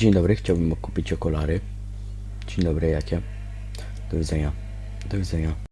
Dzień dobry, chciałbym kupić okulary. Dzień dobry, jakie? Do widzenia. Do widzenia.